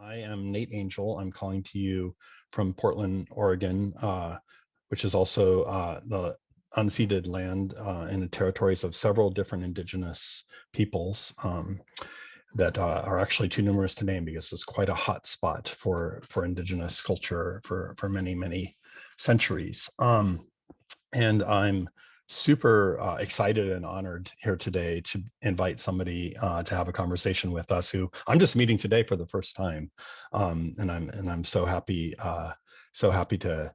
I am Nate Angel. I'm calling to you from Portland, Oregon, uh, which is also uh, the unceded land uh, in the territories of several different indigenous peoples um, that uh, are actually too numerous to name because it's quite a hot spot for for indigenous culture for for many many centuries. Um, and I'm super uh, excited and honored here today to invite somebody uh, to have a conversation with us who I'm just meeting today for the first time. Um, and I'm and I'm so happy, uh, so happy to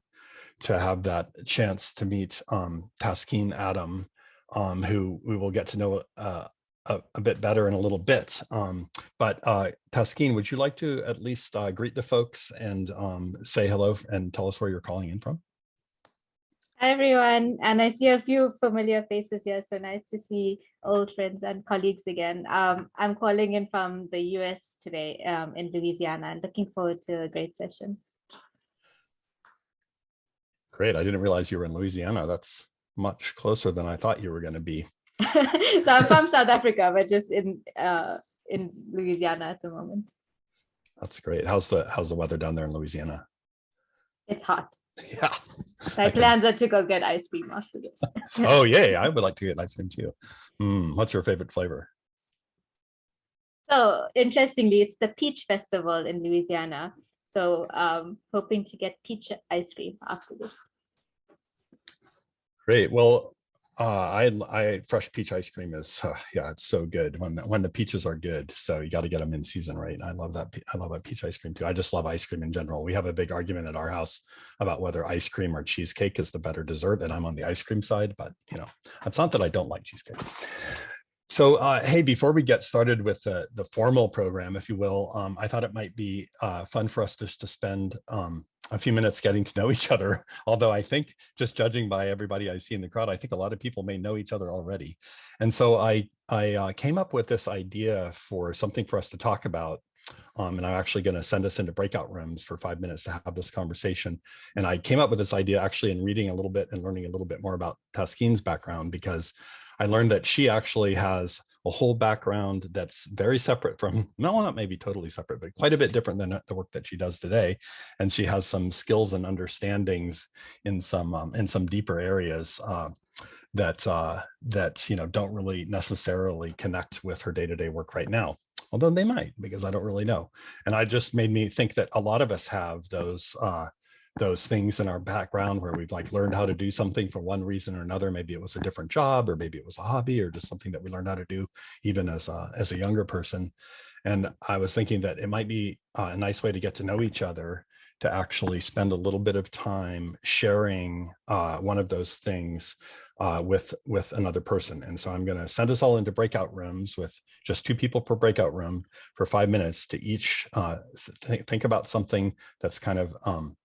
to have that chance to meet um, Taskeen Adam, um, who we will get to know uh, a, a, bit better in a little bit. Um, but uh, Taskeen, would you like to at least uh, greet the folks and um, say hello and tell us where you're calling in from? Hi, everyone. And I see a few familiar faces here. So nice to see old friends and colleagues again. Um, I'm calling in from the US today um, in Louisiana and looking forward to a great session. Great. I didn't realize you were in Louisiana. That's much closer than I thought you were going to be. so I'm from South Africa, but just in uh, in Louisiana at the moment. That's great. How's the how's the weather down there in Louisiana? It's hot. Yeah. My plans are to go get ice cream after this. oh, yay. I would like to get ice cream too. Mm, what's your favorite flavor? So interestingly, it's the Peach Festival in Louisiana. So um, hoping to get peach ice cream after this. Great. Well, uh, I, I fresh peach ice cream is uh, yeah, it's so good when when the peaches are good. So you got to get them in season, right? I love that. I love that peach ice cream too. I just love ice cream in general. We have a big argument at our house about whether ice cream or cheesecake is the better dessert, and I'm on the ice cream side. But you know, it's not that I don't like cheesecake. So uh, hey, before we get started with the the formal program, if you will, um, I thought it might be uh, fun for us just to spend um, a few minutes getting to know each other. Although I think just judging by everybody I see in the crowd, I think a lot of people may know each other already. And so I, I uh, came up with this idea for something for us to talk about. Um, and I'm actually going to send us into breakout rooms for five minutes to have this conversation. And I came up with this idea actually in reading a little bit and learning a little bit more about Taskeen's background because I learned that she actually has a whole background that's very separate from, no, not maybe totally separate, but quite a bit different than the work that she does today. And she has some skills and understandings in some um, in some deeper areas uh, that uh, that you know don't really necessarily connect with her day-to-day -day work right now although they might because I don't really know. And I just made me think that a lot of us have those uh, those things in our background where we've like learned how to do something for one reason or another. Maybe it was a different job or maybe it was a hobby or just something that we learned how to do even as a, as a younger person. And I was thinking that it might be a nice way to get to know each other to actually spend a little bit of time sharing uh, one of those things uh, with with another person. And so I'm going to send us all into breakout rooms with just two people per breakout room for five minutes to each uh, th think about something that's kind of um,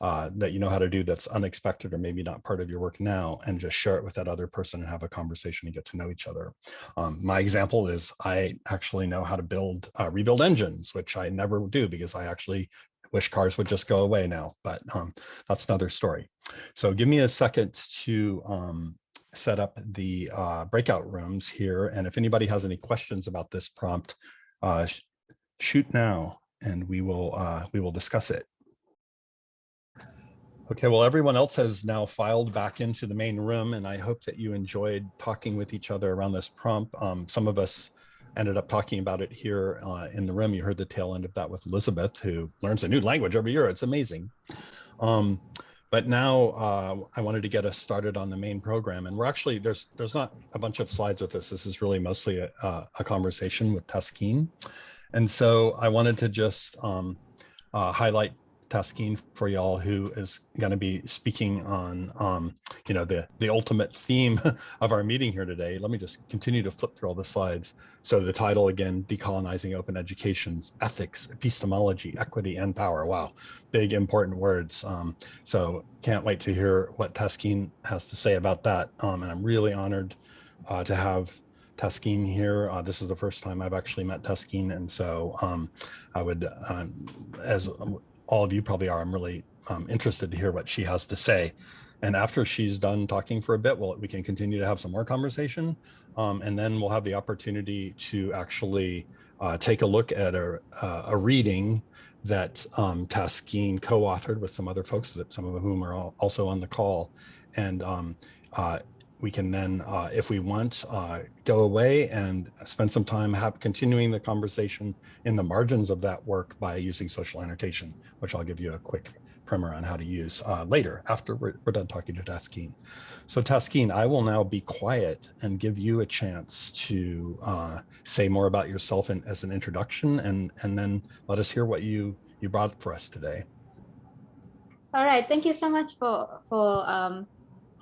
uh, that you know how to do that's unexpected or maybe not part of your work now and just share it with that other person and have a conversation and get to know each other. Um, my example is I actually know how to build, uh, rebuild engines, which I never do because I actually wish cars would just go away now, but um, that's another story. So give me a second to um, set up the uh, breakout rooms here. And if anybody has any questions about this prompt, uh, sh shoot now and we will uh, we will discuss it. Okay, well, everyone else has now filed back into the main room, and I hope that you enjoyed talking with each other around this prompt. Um, some of us ended up talking about it here uh, in the room. You heard the tail end of that with Elizabeth, who learns a new language every year. It's amazing. Um, but now uh, I wanted to get us started on the main program, and we're actually there's there's not a bunch of slides with this. This is really mostly a, a conversation with Taskeen, and so I wanted to just um, uh, highlight Taskeen for y'all who is going to be speaking on, um, you know, the, the ultimate theme of our meeting here today. Let me just continue to flip through all the slides. So the title again, Decolonizing Open Education's Ethics, Epistemology, Equity, and Power. Wow, big important words. Um, so can't wait to hear what Taskeen has to say about that. Um, and I'm really honored uh, to have Taskeen here. Uh, this is the first time I've actually met Taskeen, and so um, I would, um, as all of you probably are, I'm really um, interested to hear what she has to say. and after she's done talking for a bit, well, we can continue to have some more conversation. Um, and then we'll have the opportunity to actually uh, take a look at a, uh, a reading that um, Taskeen co-authored with some other folks that some of whom are also on the call. And um, uh, we can then, uh, if we want, uh, go away and spend some time continuing the conversation in the margins of that work by using social annotation, which I'll give you a quick primer on how to use uh, later after we're, we're, done talking to Taskeen. So Taskeen, I will now be quiet and give you a chance to uh, say more about yourself as an introduction and, and then let us hear what you, you brought for us today. All right, thank you so much for, for um,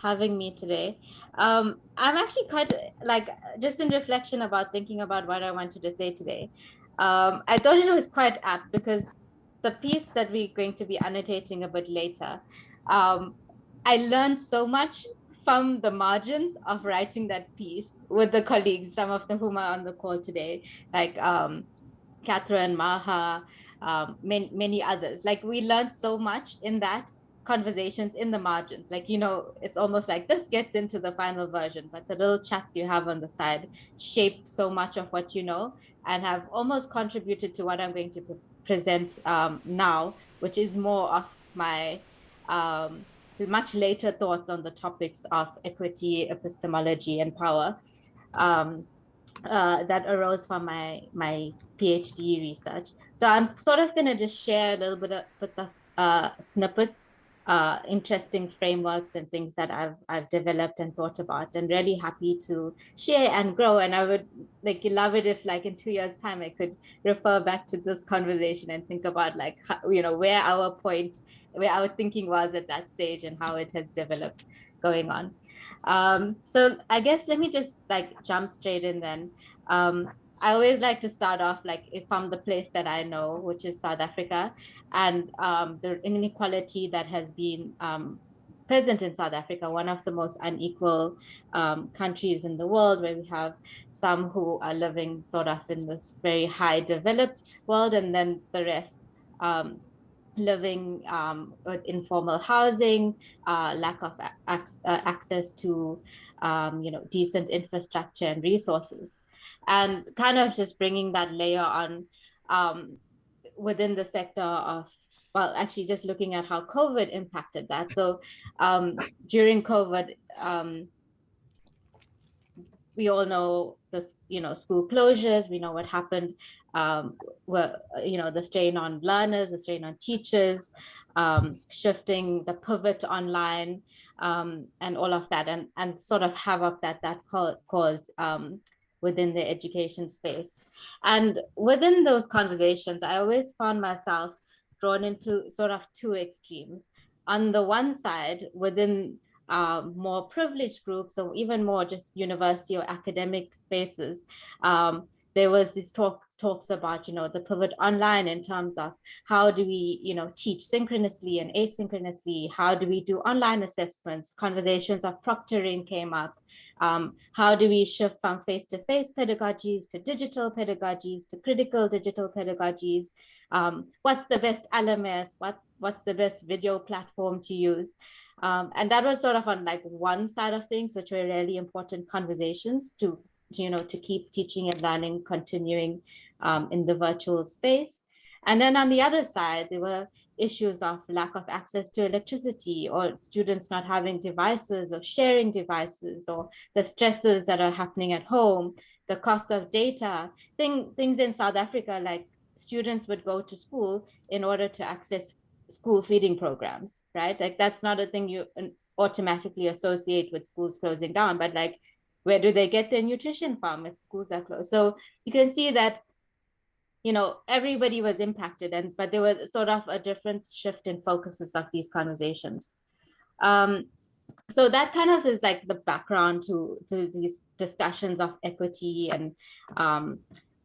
having me today. Um, I'm actually quite like just in reflection about thinking about what I wanted to say today. Um, I thought it was quite apt because the piece that we're going to be annotating a bit later, um, I learned so much from the margins of writing that piece with the colleagues, some of them whom are on the call today, like um, Catherine, Maha, um, many, many others. Like we learned so much in that conversations in the margins. Like, you know, it's almost like this gets into the final version, but the little chats you have on the side shape so much of what you know and have almost contributed to what I'm going to pre present um, now, which is more of my um, much later thoughts on the topics of equity, epistemology, and power um, uh, that arose from my, my PhD research. So I'm sort of going to just share a little bit of, of uh, snippets uh, interesting frameworks and things that I've I've developed and thought about, and really happy to share and grow. And I would like love it if, like in two years' time, I could refer back to this conversation and think about like how, you know where our point, where our thinking was at that stage, and how it has developed going on. Um, so I guess let me just like jump straight in then. Um, I always like to start off like from the place that I know, which is South Africa, and um, the inequality that has been um, present in South Africa, one of the most unequal um, countries in the world, where we have some who are living sort of in this very high developed world, and then the rest um, living um, with informal housing, uh, lack of ac uh, access to um, you know decent infrastructure and resources and kind of just bringing that layer on um, within the sector of well actually just looking at how covid impacted that. So um, during covid um, we all know the you know school closures we know what happened um, were you know the strain on learners the strain on teachers um, shifting the pivot online um, and all of that and and sort of havoc that that caused um, within the education space. And within those conversations, I always found myself drawn into sort of two extremes. On the one side, within um, more privileged groups or even more just university or academic spaces, um, there was this talk talks about, you know, the pivot online in terms of how do we, you know, teach synchronously and asynchronously? How do we do online assessments? Conversations of proctoring came up. Um, how do we shift from face-to-face -face pedagogies to digital pedagogies to critical digital pedagogies? Um, what's the best LMS? What, what's the best video platform to use? Um, and that was sort of on like one side of things, which were really important conversations to, you know, to keep teaching and learning continuing um, in the virtual space. And then on the other side, there were issues of lack of access to electricity or students not having devices or sharing devices or the stresses that are happening at home, the cost of data, thing, things in South Africa, like students would go to school in order to access school feeding programs, right? Like that's not a thing you automatically associate with schools closing down, but like, where do they get their nutrition from if schools are closed? So you can see that you know, everybody was impacted and, but there was sort of a different shift in focuses of these conversations. Um, so that kind of is like the background to, to these discussions of equity and, um,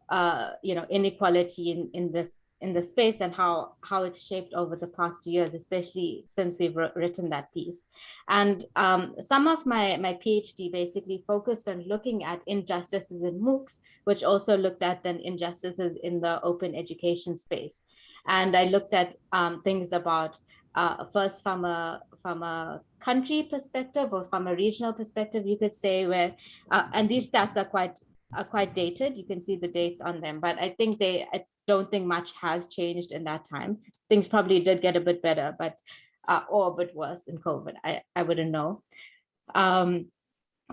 uh, you know, inequality in, in this in the space and how how it's shaped over the past years, especially since we've written that piece. And um, some of my my PhD basically focused on looking at injustices in MOOCs, which also looked at then injustices in the open education space. And I looked at um, things about uh, first from a from a country perspective or from a regional perspective, you could say where, uh, and these stats are quite are quite dated. You can see the dates on them, but I think they, I don't think much has changed in that time. Things probably did get a bit better, but uh, or a bit worse in COVID. I I wouldn't know. Um,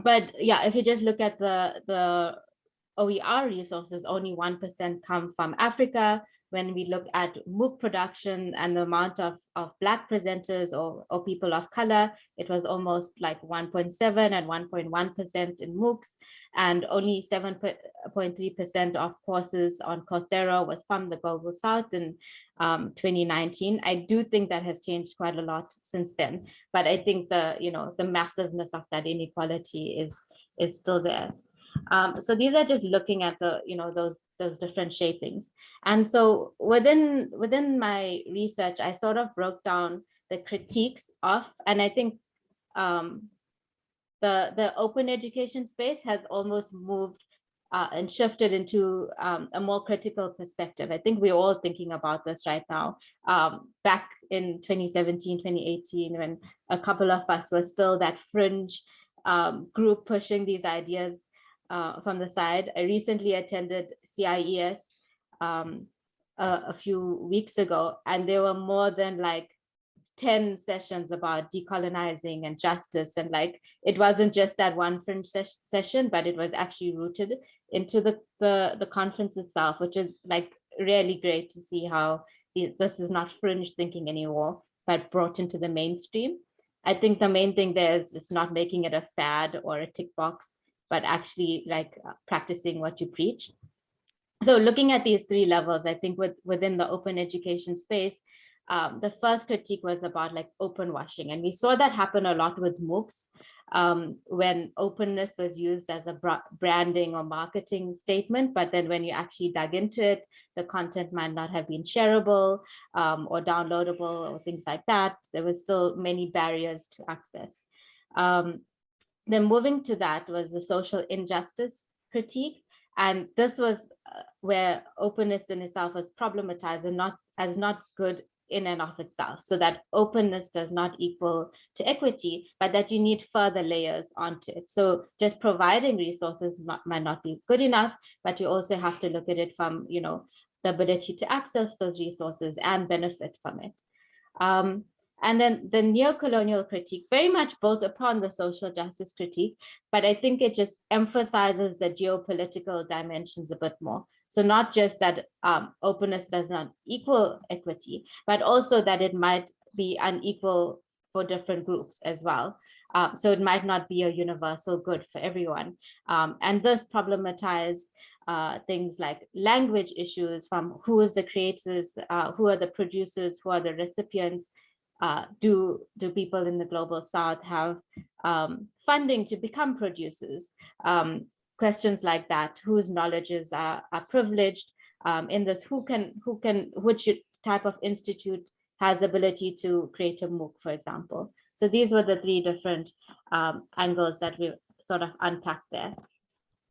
but yeah, if you just look at the the OER resources, only 1% come from Africa, when we look at MOOC production and the amount of, of Black presenters or, or people of color, it was almost like 1.7 and 1.1% in MOOCs, and only 7.3% of courses on Coursera was from the Global South in um, 2019. I do think that has changed quite a lot since then, but I think the, you know, the massiveness of that inequality is, is still there. Um, so these are just looking at the, you know, those those different shapings. And so within within my research, I sort of broke down the critiques of, and I think um, the the open education space has almost moved uh, and shifted into um, a more critical perspective. I think we're all thinking about this right now. Um, back in 2017, 2018, when a couple of us were still that fringe um, group pushing these ideas uh, from the side. I recently attended CIES um, a, a, few weeks ago, and there were more than like 10 sessions about decolonizing and justice. And like, it wasn't just that one fringe ses session, but it was actually rooted into the, the, the conference itself, which is like really great to see how the, this is not fringe thinking anymore, but brought into the mainstream. I think the main thing there is it's not making it a fad or a tick box but actually like uh, practicing what you preach. So looking at these three levels, I think with, within the open education space, um, the first critique was about like open washing. And we saw that happen a lot with MOOCs um, when openness was used as a branding or marketing statement. But then when you actually dug into it, the content might not have been shareable um, or downloadable or things like that. There were still many barriers to access. Um, then moving to that was the social injustice critique. And this was uh, where openness in itself was problematized and not as not good in and of itself. So that openness does not equal to equity, but that you need further layers onto it. So just providing resources might, not be good enough, but you also have to look at it from, you know, the ability to access those resources and benefit from it. Um, and then the neo-colonial critique very much built upon the social justice critique, but I think it just emphasizes the geopolitical dimensions a bit more. So not just that um, openness does not equal equity, but also that it might be unequal for different groups as well. Um, so it might not be a universal good for everyone. Um, and this problematized uh, things like language issues from who is the creators, uh, who are the producers, who are the recipients, uh, do do people in the global south have um, funding to become producers? Um, questions like that, whose knowledges are, are privileged um, in this, who can, who can, which type of institute has ability to create a MOOC, for example. So these were the three different um, angles that we sort of unpacked there.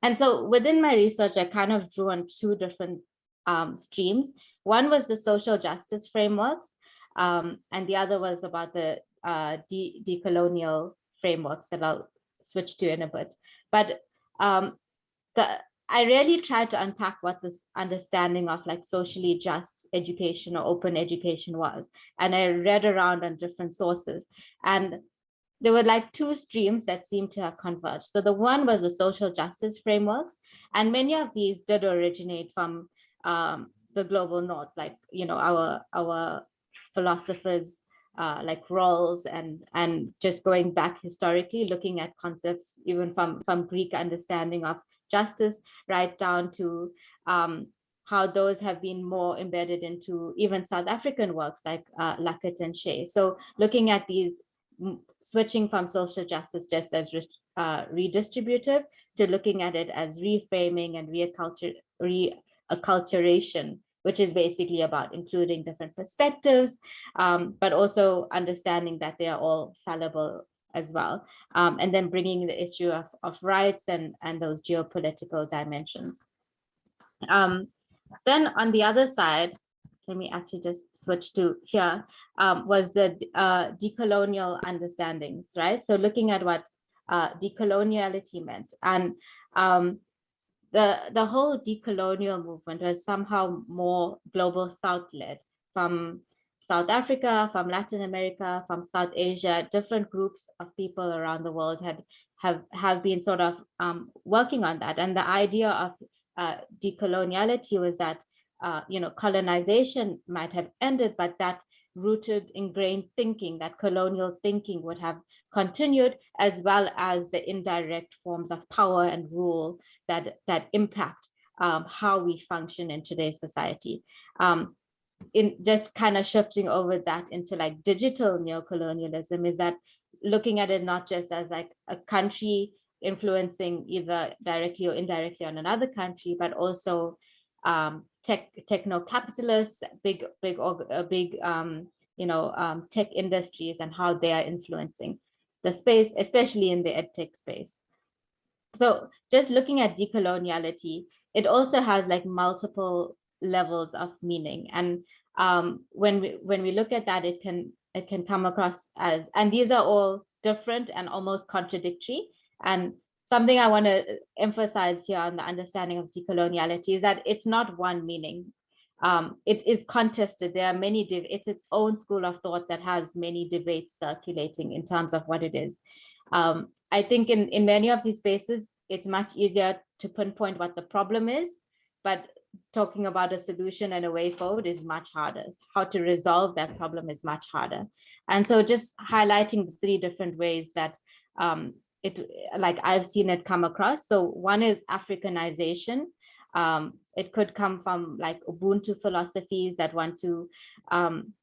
And so within my research, I kind of drew on two different um, streams. One was the social justice frameworks, um, and the other was about the uh, de decolonial frameworks that I'll switch to in a bit. But um, the I really tried to unpack what this understanding of like socially just education or open education was. And I read around on different sources. And there were like two streams that seemed to have converged. So the one was the social justice frameworks. And many of these did originate from um, the global north, like, you know, our, our philosophers uh, like Rawls and and just going back historically, looking at concepts even from from Greek understanding of justice, right down to um, how those have been more embedded into even South African works like uh, Luckett and Shay. So looking at these, switching from social justice just as uh, redistributive to looking at it as reframing and reacculturation which is basically about including different perspectives, um, but also understanding that they are all fallible as well. Um, and then bringing the issue of, of rights and, and those geopolitical dimensions. Um, then on the other side, let me actually just switch to here, um, was the uh, decolonial understandings, right? So looking at what uh, decoloniality meant. And um, the, the whole decolonial movement was somehow more global South led from South Africa, from Latin America, from South Asia, different groups of people around the world had have, have been sort of um, working on that. And the idea of uh, decoloniality was that, uh, you know, colonization might have ended, but that rooted ingrained thinking, that colonial thinking would have continued, as well as the indirect forms of power and rule that, that impact um, how we function in today's society. Um, in just kind of shifting over that into like digital neocolonialism is that looking at it not just as like a country influencing either directly or indirectly on another country, but also um, tech techno capitalists, big big uh, big um, you know um, tech industries and how they are influencing the space, especially in the edtech space. So just looking at decoloniality, it also has like multiple levels of meaning. And um, when we when we look at that, it can it can come across as, and these are all different and almost contradictory. And something I want to emphasize here on the understanding of decoloniality is that it's not one meaning. Um, it is contested. There are many, it's its own school of thought that has many debates circulating in terms of what it is. Um, I think in, in many of these spaces, it's much easier to pinpoint what the problem is, but talking about a solution and a way forward is much harder. How to resolve that problem is much harder. And so just highlighting the three different ways that um, it, like I've seen it come across. So one is Africanization. Um, it could come from like Ubuntu philosophies that want to um,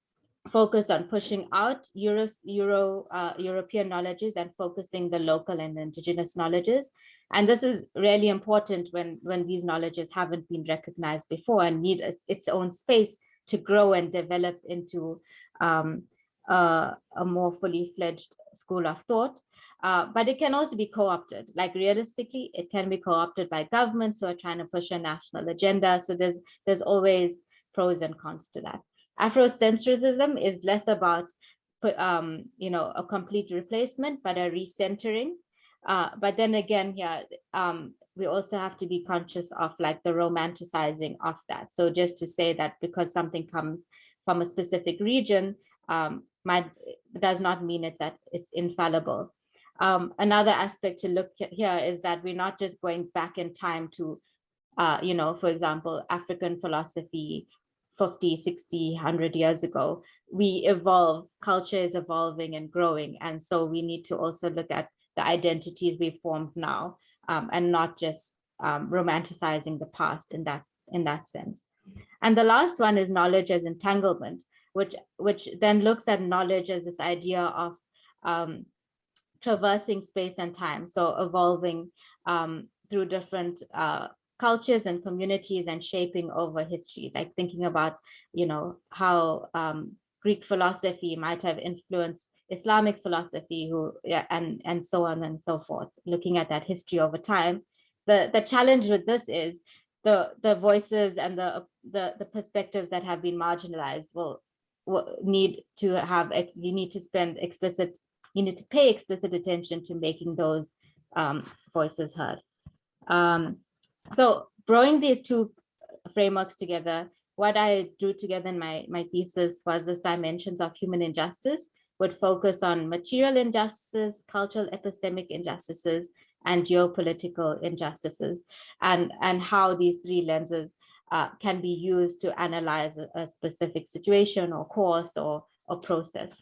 focus on pushing out Euro, Euro uh, European knowledges and focusing the local and indigenous knowledges. And this is really important when, when these knowledges haven't been recognized before and need a, its own space to grow and develop into um, uh, a more fully fledged school of thought. Uh, but it can also be co-opted. Like realistically, it can be co-opted by governments who are trying to push a national agenda. So there's there's always pros and cons to that. Afrocentrism is less about, um, you know, a complete replacement, but a recentering. Uh, but then again, yeah, um, we also have to be conscious of like the romanticizing of that. So just to say that because something comes from a specific region, um, might does not mean it's that it's infallible. Um, another aspect to look here is that we're not just going back in time to, uh, you know, for example, African philosophy 50, 60, 100 years ago, we evolve, culture is evolving and growing. And so we need to also look at the identities we formed now um, and not just um, romanticizing the past in that, in that sense. And the last one is knowledge as entanglement, which, which then looks at knowledge as this idea of um, traversing space and time, so evolving um, through different uh, cultures and communities and shaping over history, like thinking about, you know, how um, Greek philosophy might have influenced Islamic philosophy who, yeah, and, and so on and so forth, looking at that history over time. The, the challenge with this is the, the voices and the, the, the perspectives that have been marginalized will, need to have, you need to spend explicit, you need to pay explicit attention to making those um, voices heard. Um, so drawing these two frameworks together, what I drew together in my, my thesis was this dimensions of human injustice would focus on material injustices, cultural epistemic injustices, and geopolitical injustices, and, and how these three lenses uh, can be used to analyze a, a, specific situation or course or, or process.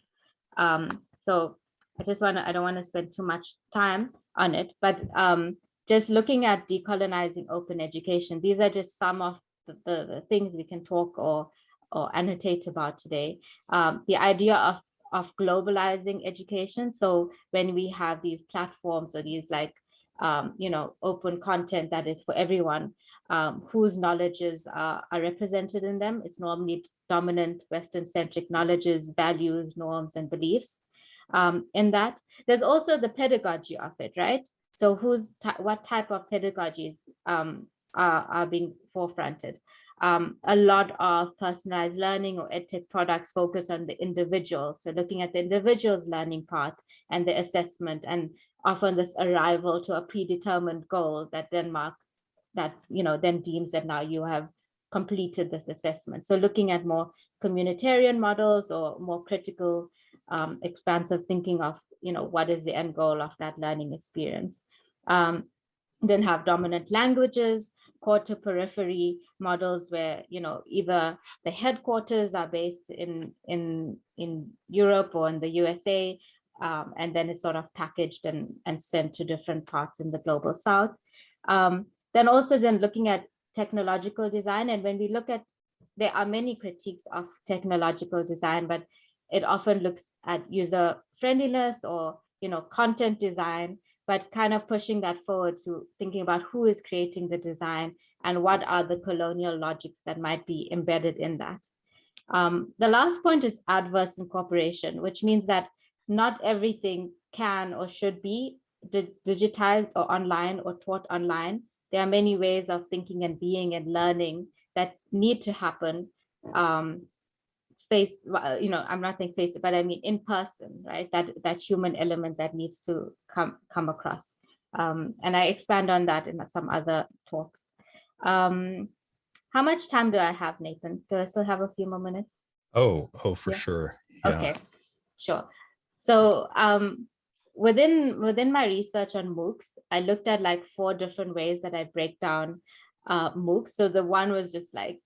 Um, so I just want to, I don't want to spend too much time on it, but um, just looking at decolonizing open education, these are just some of the, the, the things we can talk or, or annotate about today. Um, the idea of, of globalizing education. So when we have these platforms or these like, um, you know, open content that is for everyone, um, whose knowledges are, are represented in them, it's normally dominant Western centric knowledges, values, norms, and beliefs. Um, in that, there's also the pedagogy of it, right? So who's what type of pedagogies um, are, are being forefronted? um, a lot of personalized learning or edtech products focus on the individual. So looking at the individual's learning path and the assessment and often this arrival to a predetermined goal that then marks that, you know, then deems that now you have completed this assessment. So looking at more communitarian models or more critical, um, expansive thinking of, you know, what is the end goal of that learning experience. Um, then have dominant languages, core to periphery models where, you know, either the headquarters are based in, in, in Europe or in the USA, um, and then it's sort of packaged and, and sent to different parts in the global south. Um, then also then looking at technological design, and when we look at, there are many critiques of technological design, but it often looks at user friendliness or you know content design but kind of pushing that forward to thinking about who is creating the design and what are the colonial logics that might be embedded in that. Um, the last point is adverse incorporation, which means that not everything can or should be di digitized or online or taught online. There are many ways of thinking and being and learning that need to happen um, face, you know, I'm not saying face, but I mean in person, right? That that human element that needs to come come across. Um, and I expand on that in some other talks. Um, how much time do I have, Nathan? Do I still have a few more minutes? Oh, oh, for Yeah. sure. Yeah. Okay, sure. So um, within within my research on MOOCs, I looked at like four different ways that I break down uh, MOOCs. So the one was just like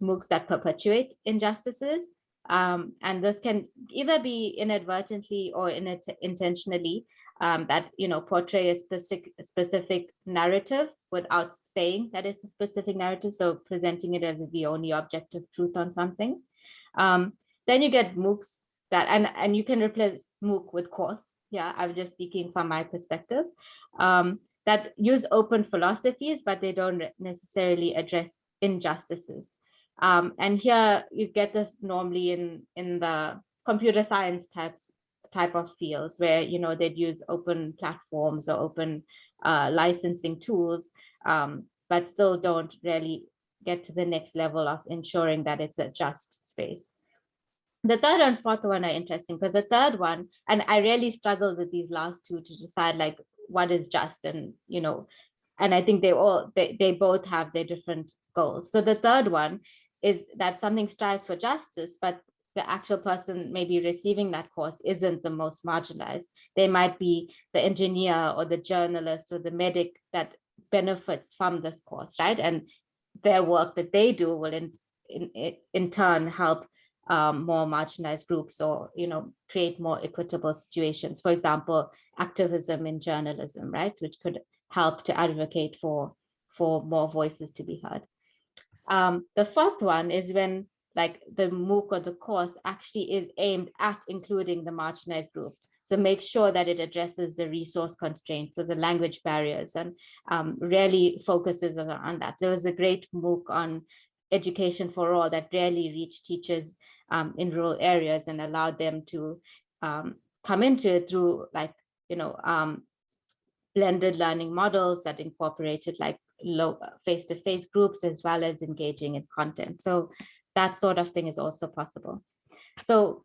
MOOCs that perpetuate injustices. Um, and this can either be inadvertently or in intentionally um, that you know portray a specific specific narrative without saying that it's a specific narrative. So presenting it as the only objective truth on something. Um, then you get MOOCs that and and you can replace MOOC with course. Yeah, I'm just speaking from my perspective. Um, that use open philosophies, but they don't necessarily address injustices. Um, and here you get this normally in, in the computer science types type of fields where you know they'd use open platforms or open uh, licensing tools, um, but still don't really get to the next level of ensuring that it's a just space. The third and fourth one are interesting because the third one, and I really struggled with these last two to decide like what is just and you know, and I think they all they, they both have their different goals. So the third one is that something strives for justice, but the actual person maybe receiving that course isn't the most marginalized. They might be the engineer or the journalist or the medic that benefits from this course, right? And their work that they do will in, in, in turn help um, more marginalized groups or, you know, create more equitable situations. For example, activism in journalism, right? Which could help to advocate for, for more voices to be heard. Um, the fourth one is when like the MOOC or the course actually is aimed at including the marginalized group. So make sure that it addresses the resource constraints, so the language barriers and um, really focuses on, on, that. There was a great MOOC on education for all that really reached teachers um, in rural areas and allowed them to um, come into it through like, you know, um, blended learning models that incorporated like low face-to-face -face groups as well as engaging in content. So that sort of thing is also possible. So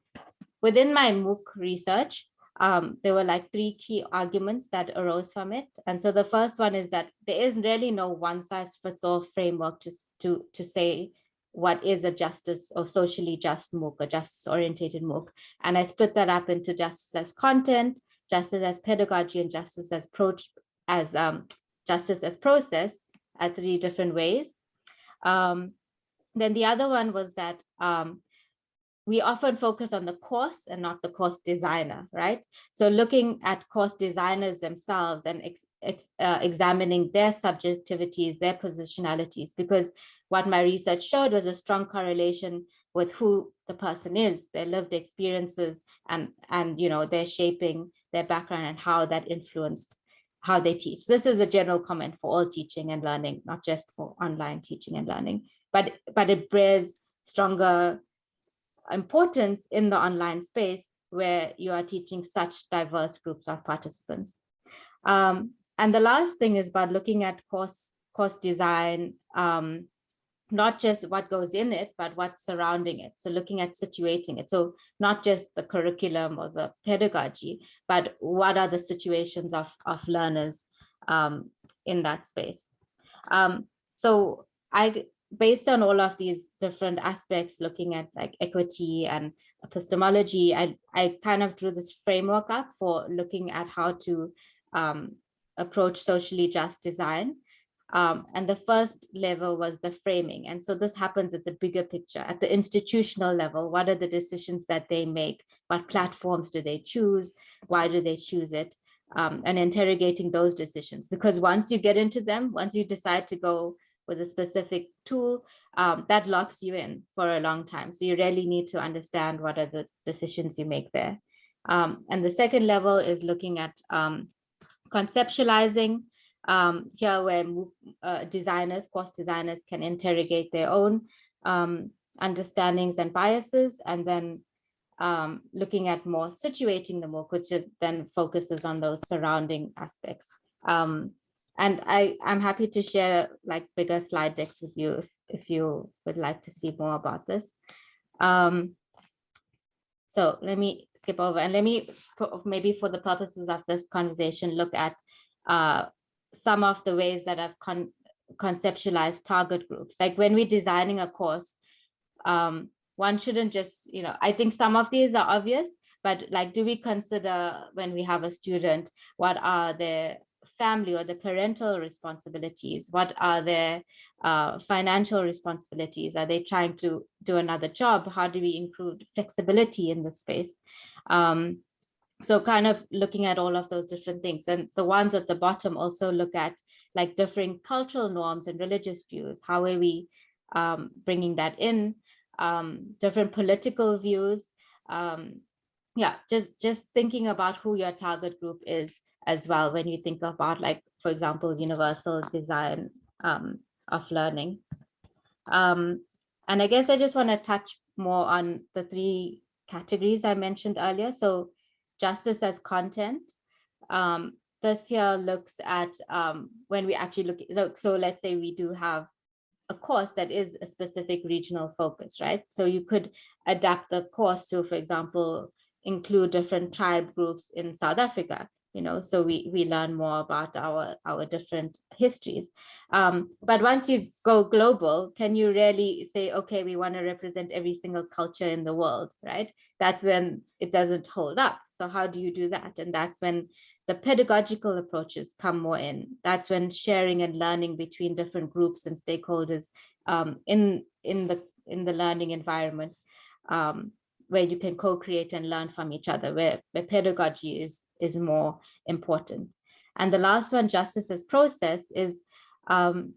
within my MOOC research, um, there were like three key arguments that arose from it. And so the first one is that there is really no one size fits all framework to, to, to say what is a justice or socially just MOOC, a justice orientated MOOC. And I split that up into justice as content, justice as pedagogy, and justice as approach as um, justice as process at three different ways. Um, then the other one was that um, we often focus on the course and not the course designer, right? So looking at course designers themselves and ex ex uh, examining their subjectivities, their positionalities, because what my research showed was a strong correlation with who the person is, their lived experiences, and, and you know, their shaping their background and how that influenced how they teach. This is a general comment for all teaching and learning, not just for online teaching and learning, but, but it bears stronger importance in the online space where you are teaching such diverse groups of participants. Um, and the last thing is about looking at course, course design um, not just what goes in it, but what's surrounding it. So looking at situating it. So not just the curriculum or the pedagogy, but what are the situations of, of learners um, in that space. Um, so I, based on all of these different aspects, looking at like equity and epistemology, I, I kind of drew this framework up for looking at how to um, approach socially just design. Um, and the first level was the framing. And so this happens at the bigger picture, at the institutional level. What are the decisions that they make? What platforms do they choose? Why do they choose it? Um, and interrogating those decisions. Because once you get into them, once you decide to go with a specific tool, um, that locks you in for a long time. So you really need to understand what are the decisions you make there. Um, and the second level is looking at um, conceptualizing um, here where uh, designers, course designers can interrogate their own um, understandings and biases, and then um, looking at more situating the MOOC, which then focuses on those surrounding aspects. Um, and I, I'm happy to share like bigger slide decks with you if, if you would like to see more about this. Um, so let me skip over and let me maybe for the purposes of this conversation look at uh, some of the ways that I've con conceptualized target groups. Like when we're designing a course, um, one shouldn't just, you know, I think some of these are obvious, but like, do we consider when we have a student, what are their family or the parental responsibilities? What are their uh, financial responsibilities? Are they trying to do another job? How do we include flexibility in the space? Um, so kind of looking at all of those different things and the ones at the bottom also look at like different cultural norms and religious views how are we um, bringing that in um, different political views um, yeah just just thinking about who your target group is as well when you think about like for example universal design um, of learning um, and I guess I just want to touch more on the three categories I mentioned earlier so justice as content. Um, this here looks at um, when we actually look, look, so let's say we do have a course that is a specific regional focus, right? So you could adapt the course to, for example, include different tribe groups in South Africa you know, so we, we learn more about our, our different histories. Um, but once you go global, can you really say, okay, we want to represent every single culture in the world, right? That's when it doesn't hold up. So how do you do that? And that's when the pedagogical approaches come more in. That's when sharing and learning between different groups and stakeholders um, in, in, the, in the learning environment um, where you can co-create and learn from each other, where, where pedagogy is, is more important. And the last one, justice as process, is um,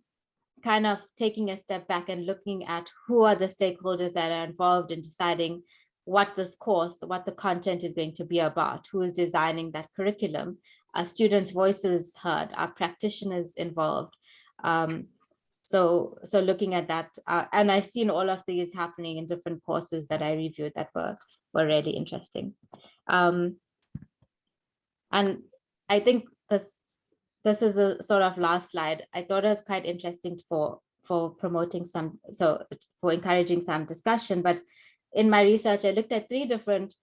kind of taking a step back and looking at who are the stakeholders that are involved in deciding what this course, what the content is going to be about, who is designing that curriculum, are students' voices heard, are practitioners involved, um, so, so looking at that, uh, and I've seen all of these happening in different courses that I reviewed that were, were really interesting. Um, and I think this, this is a sort of last slide. I thought it was quite interesting for, for promoting some, so for encouraging some discussion, but in my research, I looked at three different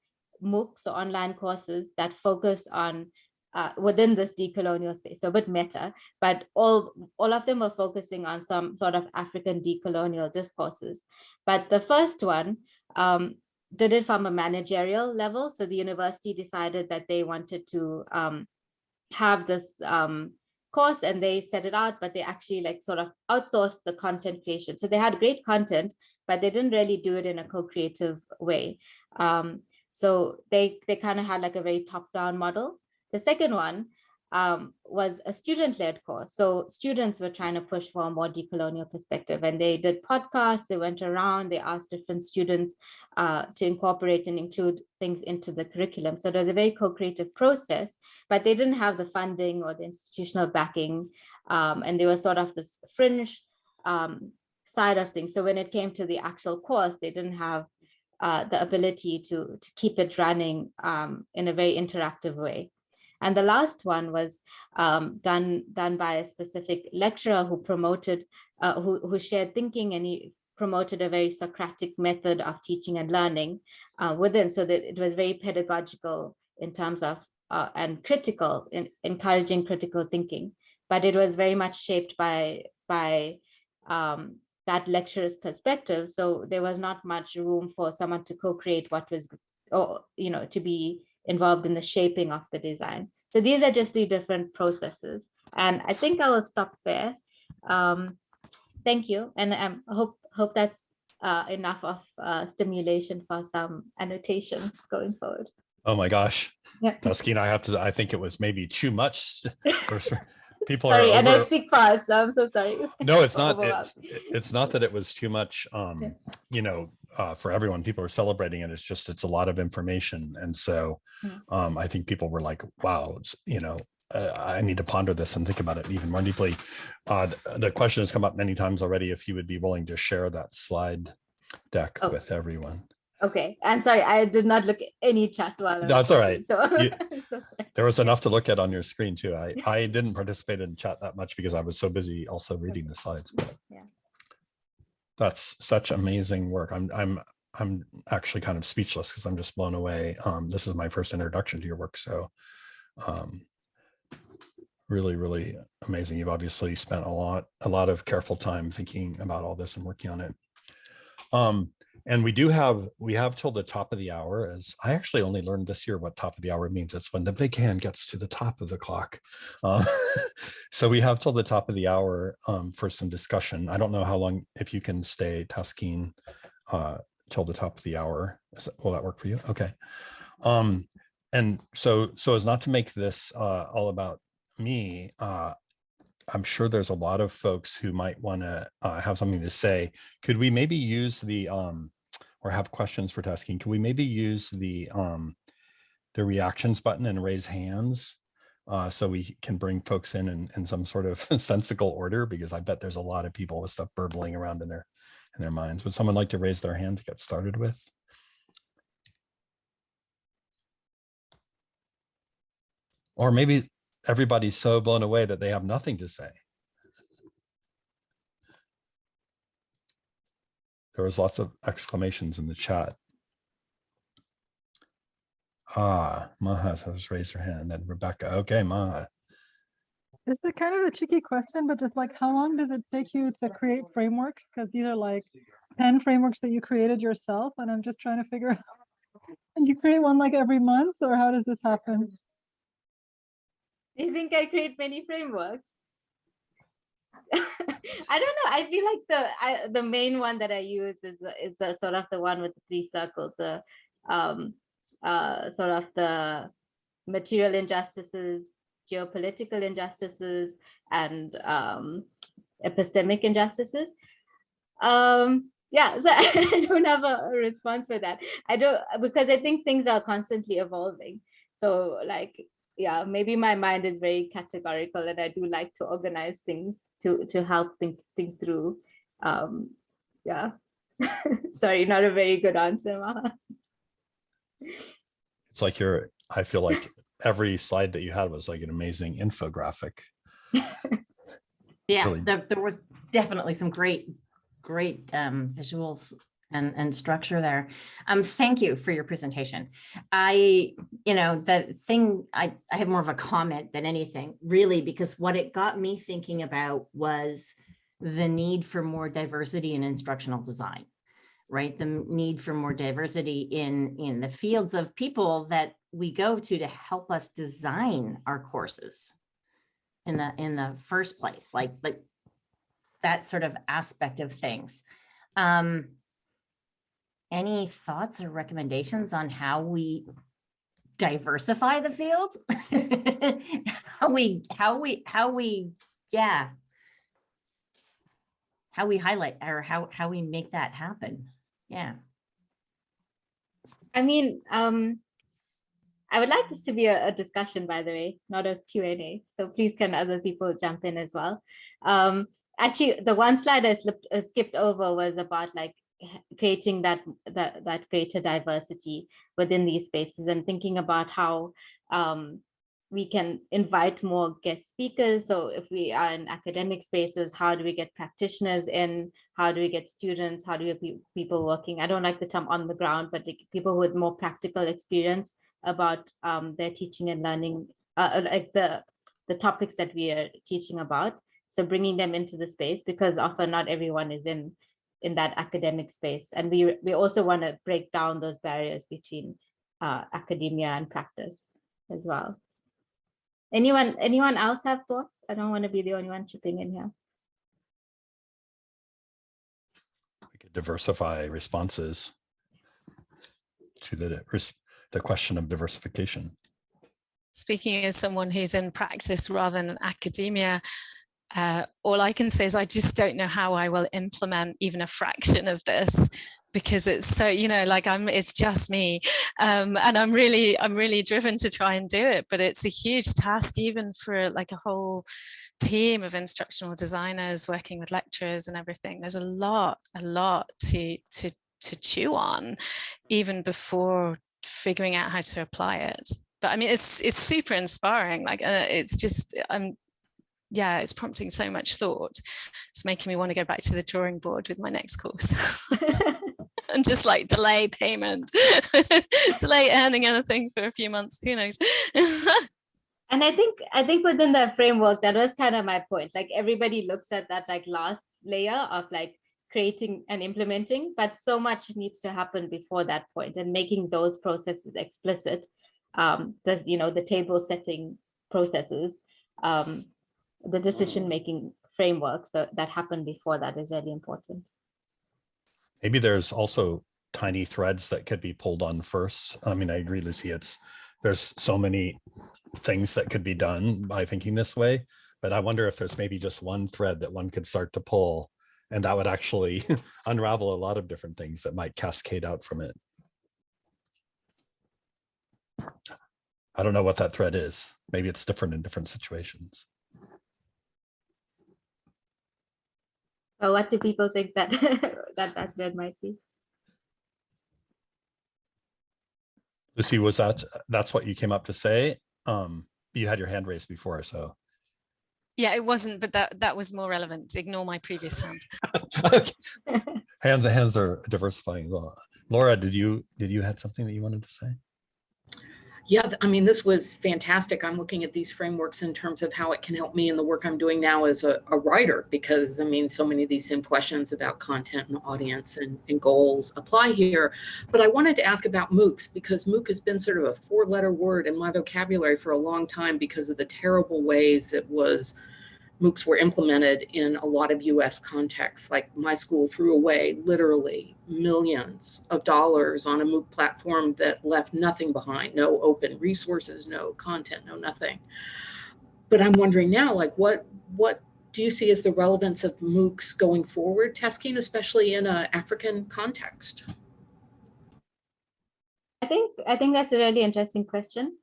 MOOCs or online courses that focused on uh, within this decolonial space, so a bit meta, but all, all of them were focusing on some sort of African decolonial discourses. But the first one um, did it from a managerial level. So the university decided that they wanted to um, have this um, course and they set it out, but they actually like sort of outsourced the content creation. So they had great content, but they didn't really do it in a co-creative way. Um, so they, they kind of had like a very top-down model. The second one um, was a student-led course. So students were trying to push for a more decolonial perspective and they did podcasts, they went around, they asked different students uh, to incorporate and include things into the curriculum. So it was a very co-creative process, but they didn't have the funding or the institutional backing. Um, and they were sort of this fringe um, side of things. So when it came to the actual course, they didn't have uh, the ability to, to keep it running um, in a very interactive way. And the last one was um, done, done by a specific lecturer who promoted, uh, who, who shared thinking and he promoted a very Socratic method of teaching and learning uh, within, so that it was very pedagogical in terms of, uh, and critical, in encouraging critical thinking. But it was very much shaped by, by um, that lecturer's perspective. So there was not much room for someone to co-create what was, or, you know, to be involved in the shaping of the design. So these are just the different processes. And I think I will stop there. Um, thank you. And I um, hope, hope that's uh, enough of uh, stimulation for some annotations going forward. Oh my gosh. Yeah. I have to, I think it was maybe too much. for. People Sorry, are and I over- speak fast, so I'm so sorry. No, it's not. It's, it's not that it was too much, um, you know, uh, for everyone. People are celebrating it. It's just, it's a lot of information. And so, Mm. um, I think people were like, wow, you know, uh, I need to ponder this and think about it even more deeply. Uh, th- the question has come up many times already, if you would be willing to share that slide deck Oh. with everyone. Okay, and sorry, I did not look at any chat while. I was That's all talking, So. You- so. There was enough to look at on your screen too. I, I didn't participate in chat that much because I was so busy also reading the slides. but Yeah. That's such amazing work. I'm, I'm, I'm actually kind of speechless because I'm just blown away. Um, this is my first introduction to your work, so um, really, really amazing. You've obviously spent a lot, a lot of careful time thinking about all this and working on it. Um, and we do have, we have till the top of the hour as I actually only learned this year what top of the hour means. It's when the big hand gets to the top of the clock. Uh, so we have till the top of the hour um, for some discussion. I don't know how long, if you can stay Taskeen uh, till the top of the hour. That- Will that work for you? Okay. Um, and so, so as not to make this uh, all about me, uh, I'm sure there's a lot of folks who might want to uh, have something to say. Could we maybe use the um, or have questions for Taskeen? Can we maybe use the um, the reactions button and raise hands uh, so we can bring folks in, in in some sort of sensical order? Because I bet there's a lot of people with stuff burbling around in their in their minds. Would someone like to raise their hand to get started with? Or maybe everybody's so blown away that they have nothing to say. There was lots of exclamations in the chat. Ah, Maha has raised her hand and Rebecca. Okay, Maha. This is kind of a tricky question, but just like how long does it take you to create frameworks? Because these are like 10 frameworks that you created yourself, and I'm just trying to figure out, and you create one like every month, or how does this happen? I think I create many frameworks. I don't know. I feel like the I, the main one that I use is is the sort of the one with the three circles. Uh, um, uh, sort of the material injustices, geopolitical injustices, and um, epistemic injustices. Um, yeah, so I don't have a response for that. I don't because I think things are constantly evolving. So like yeah, maybe my mind is very categorical and I do like to organize things to to help think think through. Um, yeah. Sorry, not a very good answer, Maha. It's like you're, I feel like every slide that you had was like an amazing infographic. Yeah, really- there, there was definitely some great, great um, visuals and, and structure there. Um, thank you for your presentation. I, you know, the thing, I, I have more of a comment than anything, really, because what it got me thinking about was the need for more diversity in instructional design, right? The need for more diversity in, in the fields of people that we go to to help us design our courses in the in the first place like like that sort of aspect of things um any thoughts or recommendations on how we diversify the field how we how we how we yeah how we highlight or how how we make that happen yeah I mean, um, I would like this to be a, a discussion, by the way, not a Q&A. So please can other people jump in as well. Um, actually, the one slide I slipped, uh, skipped over was about like creating that, that, that greater diversity within these spaces and thinking about how um, we can invite more guest speakers. So if we are in academic spaces, how do we get practitioners in? How do we get students? How do we people working? I don't like the term on the ground, but like people with more practical experience about um, their teaching and learning, uh, like the, the topics that we are teaching about. So bringing them into the space because often not everyone is in in that academic space. And we, we also want to break down those barriers between uh, academia and practice as well. Anyone, anyone else have thoughts? I don't want to be the only one chipping in here. We could diversify responses to the, res- the question of diversification. Speaking as someone who's in practice rather than academia, uh, all I can say is I just don't know how I will implement even a fraction of this because it's so you know like I'm it's just me. Um, and I'm really I'm really driven to try and do it but it's a huge task even for like a whole team of instructional designers working with lecturers and everything. There's a lot a lot to to to chew on even before figuring out how to apply it. But I mean it's it's super inspiring. Like uh, it's just I'm yeah, it's prompting so much thought. It's making me want to go back to the drawing board with my next course and just like delay payment, delay earning anything for a few months. Who knows? and I think I think within the framework, that was kind of my point. Like everybody looks at that like last layer of like creating and implementing, but so much needs to happen before that point and making those processes explicit. Um, there's you know the table setting processes. Um, the mm. decision making framework so that happened before that is really important Maybe there's also tiny threads that could be pulled on first. I mean, I agree, Lucy, it's, there's so many things that could be done by thinking this way, but I wonder if there's maybe just one thread that one could start to pull and that would actually unravel a lot of different things that might cascade out from it. I don't know what that thread is. Maybe it's different in different situations. Well, what do people think that that that thread might be? Lucy, was that, that's what you came up to say? Um, you had your hand raised before, so. yeah, it wasn't, but that that was more relevant. Ignore my previous hand. Hands, and hands are diversifying as well. Laura, did you, did you had something that you wanted to say? Yeah, I mean, this was fantastic. I'm looking at these frameworks in terms of how it can help me in the work I'm doing now as a, a writer, because I mean, so many of these same questions about content and audience and, and goals apply here. But I wanted to ask about MOOCs because MOOC has been sort of a four letter word in my vocabulary for a long time because of the terrible ways it was MOOCs were implemented in a lot of US contexts. Like my school threw away literally millions of dollars on a MOOC platform that left nothing behind, no open resources, no content, no nothing. But I'm wondering now, like what what do you see as the relevance of MOOCs going forward, Taskeen, especially in an African context? I think I think that's a really interesting question.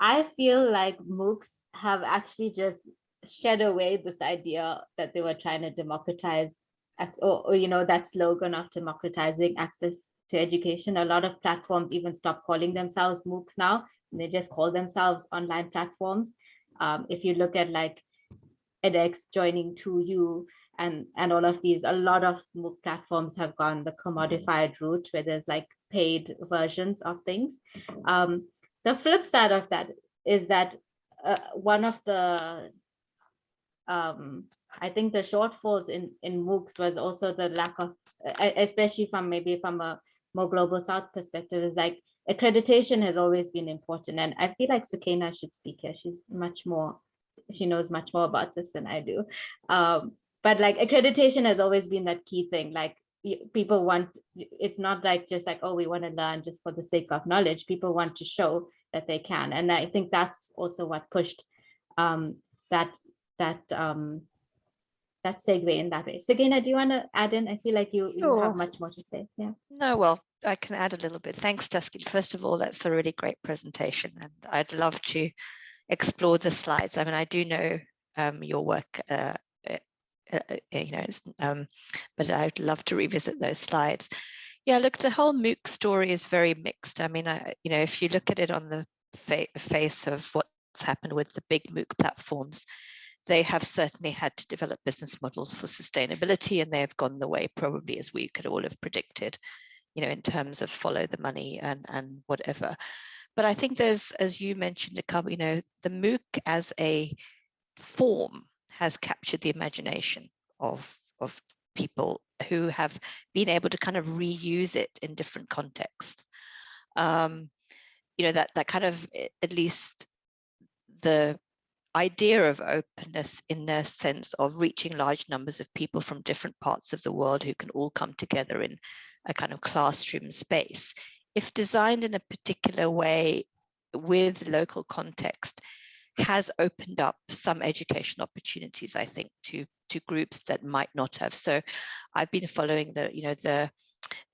I feel like MOOCs have actually just shed away this idea that they were trying to democratize or, or, you know that slogan of democratizing access to education. A lot of platforms even stop calling themselves moocs now. They just call themselves online platforms. Um, if you look at like edX joining 2u and and all of these a lot of mooc platforms have gone the commodified route where there's like paid versions of things. Um, the flip side of that is that uh, one of the um, I think the shortfalls in, in MOOCs was also the lack of, especially from maybe from a more global South perspective, is like accreditation has always been important. And I feel like Sukaina should speak here. She's much more, she knows much more about this than I do. Um, but like accreditation has always been that key thing. Like people want, it's not like just like, oh, we want to learn just for the sake of knowledge. People want to show that they can. And I think that's also what pushed um, that that um that segue in that way. Sukaina, do you want to add in? I feel like you, you have much more to say. Yeah. No, well, I can add a little bit. Thanks, Taskeen. First of all, that's a really great presentation, and I'd love to explore the slides. I mean, I do know um, your work, uh, uh, uh, uh, you know, um, but I'd love to revisit those slides. Yeah, look, the whole MOOC story is very mixed. I mean, I, you know, if you look at it on the fa face of what's happened with the big MOOC platforms, they have certainly had to develop business models for sustainability and they have gone the way probably as we could all have predicted, you know, in terms of follow the money and, and whatever. But I think there's, as you mentioned, a couple, you know, the MOOC as a form has captured the imagination of, of people who have been able to kind of reuse it in different contexts. Um, you know, that, that kind of, at least the idea of openness in the sense of reaching large numbers of people from different parts of the world who can all come together in a kind of classroom space. If designed in a particular way with local context, has opened up some education opportunities, I think, to to groups that might not have. So I've been following the, you know, the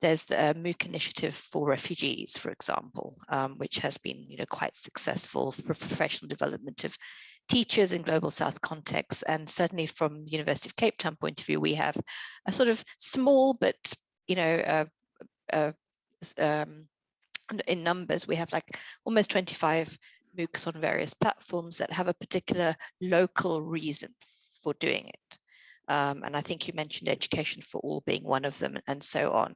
there's the MOOC initiative for refugees, for example, um, which has been, you know, quite successful for professional development of teachers in global south contexts. And certainly from the University of Cape Town point of view, we have a sort of small, but, you know, uh, uh, um, in numbers, we have like almost 25 MOOCs on various platforms that have a particular local reason for doing it. Um, and I think you mentioned education for all being one of them and so on.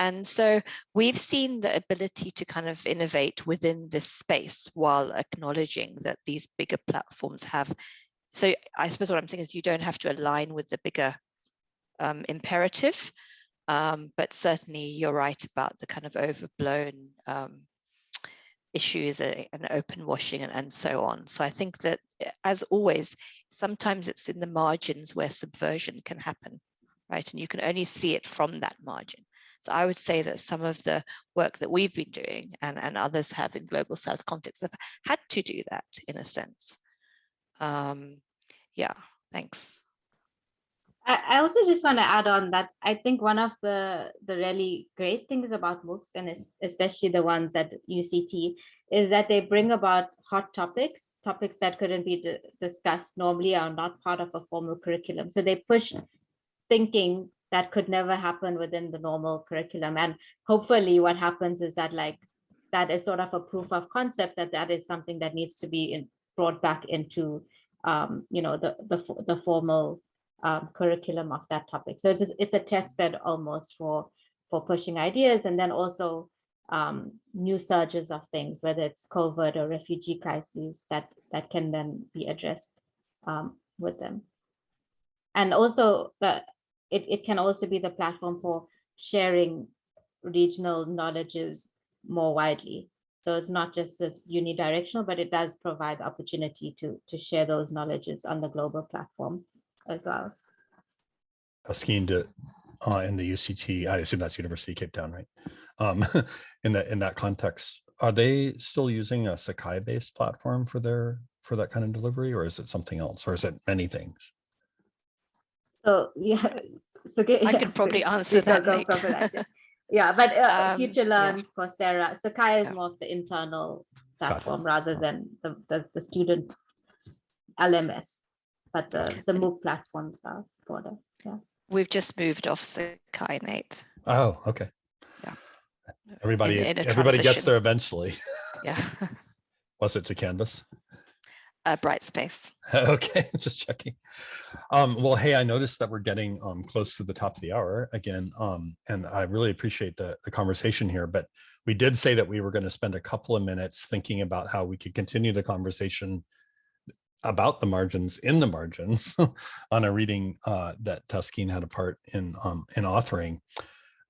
And so we've seen the ability to kind of innovate within this space while acknowledging that these bigger platforms have. So I suppose what I'm saying is you don't have to align with the bigger um, imperative, um, but certainly you're right about the kind of overblown um, issues uh, and open washing and, and so on. So I think that eh, as always, sometimes it's in the margins where subversion can happen, right? And you can only see it from that margin. So I would say that some of the work that we've been doing and, and others have in global south context have had to do that in a sense. Um, yeah, thanks. I also just want to add on that I think one of the the really great things about MOOCs and especially the ones at UCT is that they bring about hot topics, topics that couldn't be discussed normally are not part of a formal curriculum. So they push thinking that could never happen within the normal curriculum. And hopefully what happens is that like that is sort of a proof of concept that that is something that needs to be in, brought back into um, you know the the, the formal um, curriculum of that topic. So it's, it's a test bed almost for, for pushing ideas and then also um, new surges of things, whether it's COVID or refugee crises that, that can then be addressed um, with them. And also the, it, it can also be the platform for sharing regional knowledges more widely. So it's not just this unidirectional, but it does provide the opportunity to, to share those knowledges on the global platform as well. Asking to uh, in the UCT, I assume that's University of Cape Town, right? Um, in that in that context, are they still using a Sakai based platform for their for that kind of delivery, or is it something else, or is it many things? So yeah, so I could probably answer that. Go, go yeah, but uh, um, Future Learns, yeah. Coursera, Sakai is yeah. more of the internal platform rather than the, the, the students LMS but the, the MOOC platforms are broader. Yeah. We've just moved off Sakai, Nate. Oh, okay. Yeah. Everybody, in, in everybody gets there eventually. Yeah. Was it to Canvas? Uh, Brightspace. okay, just checking. Um, well, hey, I noticed that we're getting um, close to the top of the hour again, um, and I really appreciate the, the conversation here, but we did say that we were going to spend a couple of minutes thinking about how we could continue the conversation about the margins in the margins on a reading uh, that Taskeen had a part in um, in authoring.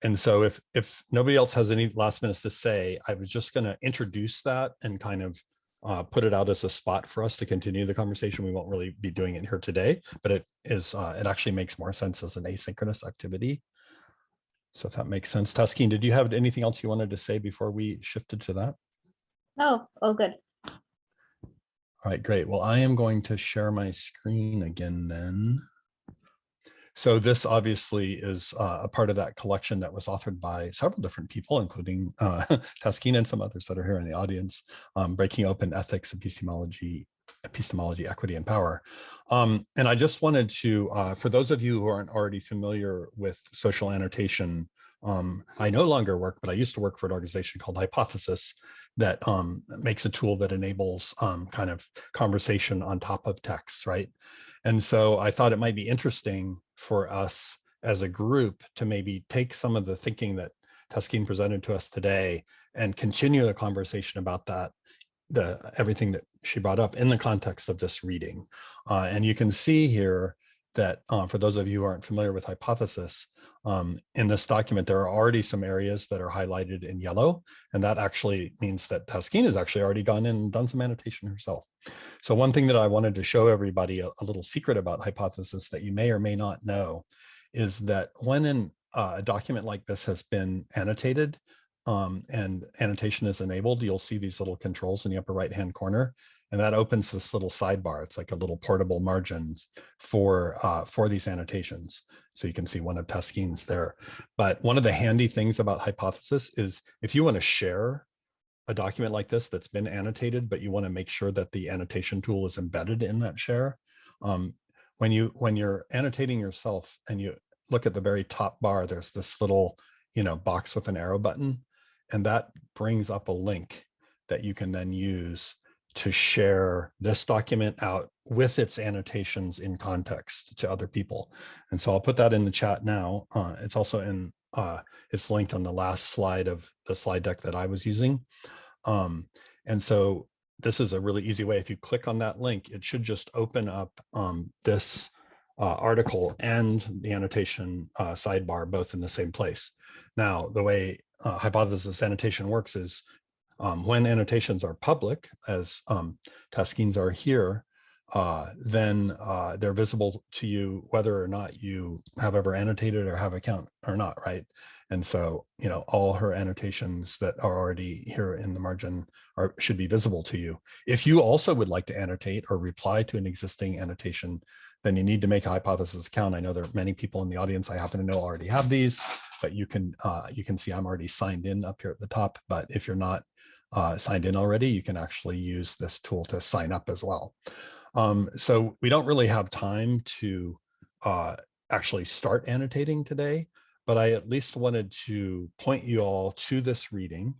And so if if nobody else has any last minutes to say, I was just going to introduce that and kind of uh, put it out as a spot for us to continue the conversation. We won't really be doing it here today, but it is uh, it actually makes more sense as an asynchronous activity. So if that makes sense. Taskeen, did you have anything else you wanted to say before we shifted to that? No, all good. All right, great. Well, I am going to share my screen again then. So this obviously is uh, a part of that collection that was authored by several different people, including uh, and some others that are here in the audience, um, Breaking Open Ethics, Epistemology, Epistemology, Equity, and Power. Um, and I just wanted to, uh, for those of you who aren't already familiar with social annotation, Um, I no longer work, but I used to work for an organization called Hypothesis that um, makes a tool that enables um, kind of conversation on top of text, right? And so I thought it might be interesting for us as a group to maybe take some of the thinking that Taskeen presented to us today and continue the conversation about that, the everything that she brought up in the context of this reading. Uh, and you can see here that uh, for those of you who aren't familiar with hypothesis, um, in this document, there are already some areas that are highlighted in yellow, and that actually means that Taskeen has actually already gone in and done some annotation herself. So one thing that I wanted to show everybody, a, a little secret about hypothesis that you may or may not know, is that when in, uh, a document like this has been annotated, um, and annotation is enabled, you'll see these little controls in the upper right hand corner. And that opens this little sidebar. It's like a little portable margins for uh, for these annotations. So you can see one of Taskeen's there. But one of the handy things about Hypothesis is if you want to share a document like this that's been annotated, but you want to make sure that the annotation tool is embedded in that share. Um, when you when you're annotating yourself and you look at the very top bar, there's this little you know box with an arrow button, and that brings up a link that you can then use to share this document out with its annotations in context to other people. And so I'll put that in the chat now. Uh, it's also in, uh, it's linked on the last slide of the slide deck that I was using. Um, and so this is a really easy way. If you click on that link, it should just open up um, this uh, article and the annotation uh, sidebar both in the same place. Now, the way uh, hypothesis annotation works is um, when annotations are public, as um, Taskeens are here, uh, then uh, they're visible to you whether or not you have ever annotated or have account or not, right? And so, you know, all her annotations that are already here in the margin are should be visible to you. If you also would like to annotate or reply to an existing annotation, then you need to make a hypothesis account. I know there are many people in the audience I happen to know already have these, but you can uh, you can see I'm already signed in up here at the top. But if you're not uh, signed in already, you can actually use this tool to sign up as well. Um, so we don't really have time to uh, actually start annotating today, but I at least wanted to point you all to this reading.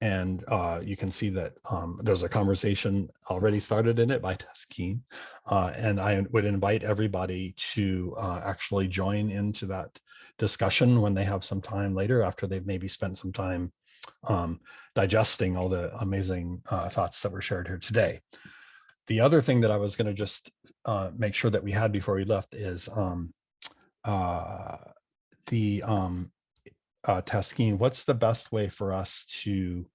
And uh, you can see that um, there's a conversation already started in it by Taskeen. Uh, and I would invite everybody to uh, actually join into that discussion when they have some time later after they've maybe spent some time um, digesting all the amazing uh, thoughts that were shared here today. The other thing that I was going to just uh, make sure that we had before we left is um, uh, the um, uh, Taskeen, what's the best way for us to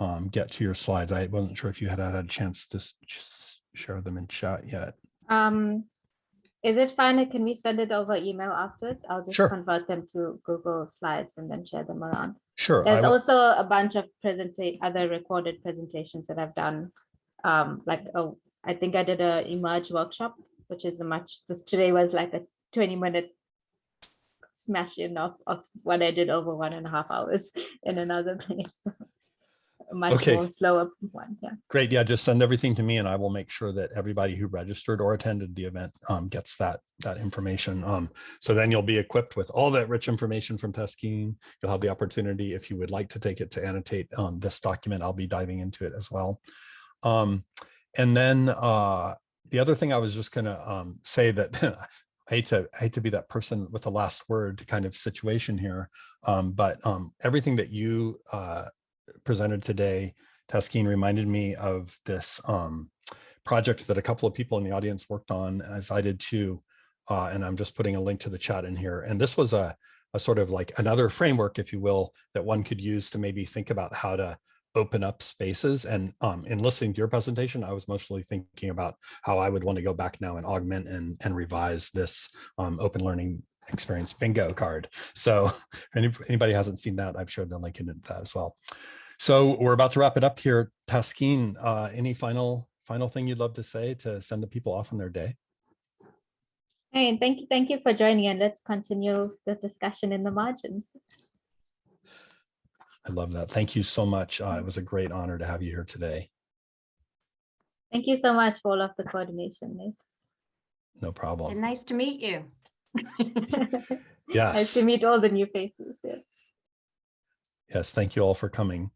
um, get to your slides? I wasn't sure if you had had a chance to share them in chat yet. Um, is it fine? Can we send it over email afterwards? I'll just Sure. convert them to Google Slides and then share them around. Sure. There's also a bunch of other recorded presentations that I've done. Um, like, oh, I think I did a emerge workshop, which is a much, this today was like a twenty minute s- smash in of, of what I did over one and a half hours in another place. A Much Okay. more slower one, yeah. Great. Yeah, just send everything to me and I will make sure that everybody who registered or attended the event um, gets that that information. Um, so then you'll be equipped with all that rich information from Taskeen. You'll have the opportunity, if you would like to take it to annotate um, this document, I'll be diving into it as well. And then uh, the other thing I was just going to um, say that I hate to I hate to be that person with the last word kind of situation here, um, but um, everything that you uh, presented today, Taskeen reminded me of this um, project that a couple of people in the audience worked on, as I did too. Uh, and I'm just putting a link to the chat in here. And this was a, a sort of like another framework, if you will, that one could use to maybe think about how to open up spaces. And um, in listening to your presentation, I was mostly thinking about how I would want to go back now and augment and, and revise this um, open learning experience bingo card. So if any- anybody hasn't seen that, I've shared the link in that as well. So we're about to wrap it up here. Taskeen, uh, any final final thing you'd love to say to send the people off on their day? Hey, thank you, thank you for joining and let's continue the discussion in the margins. I love that. Thank you so much. Uh, it was a great honor to have you here today. Thank you so much for all of the coordination. Nate. No problem. And Nice to meet you. Yes. Nice to meet all the new faces. Yes. Yes, thank you all for coming.